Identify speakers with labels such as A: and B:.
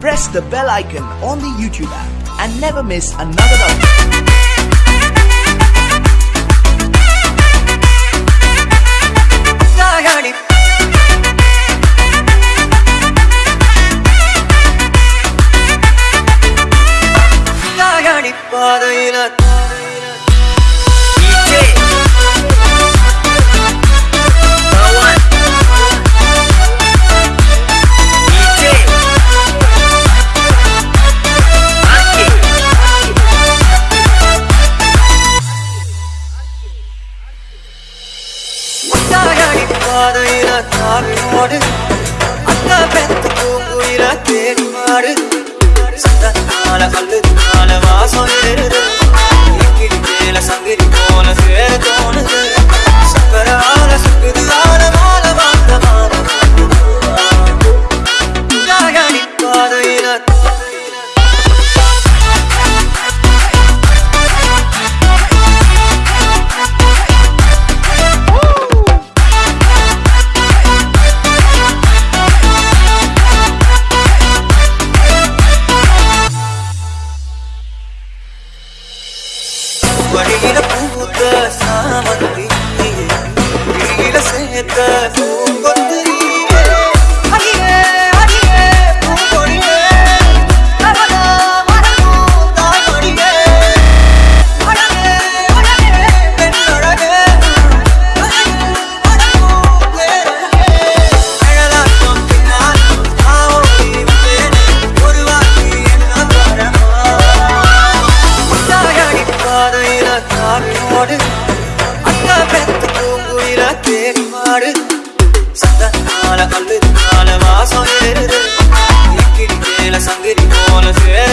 A: press the bell icon on the YouTube app and never miss another update.
B: காற்றோடு அந்த பெத்த பூங்குயில தேடி மாடு. சத்தத்தால கல்லுனால வாசம் ஏறுது. வழியில பூத்த சாமந்தி வெளியில சேர்த்த பூங்கொத்து தேடி நாள சத்தனால நாள வாசம் ஏறுது. சங்கிரி போல சேர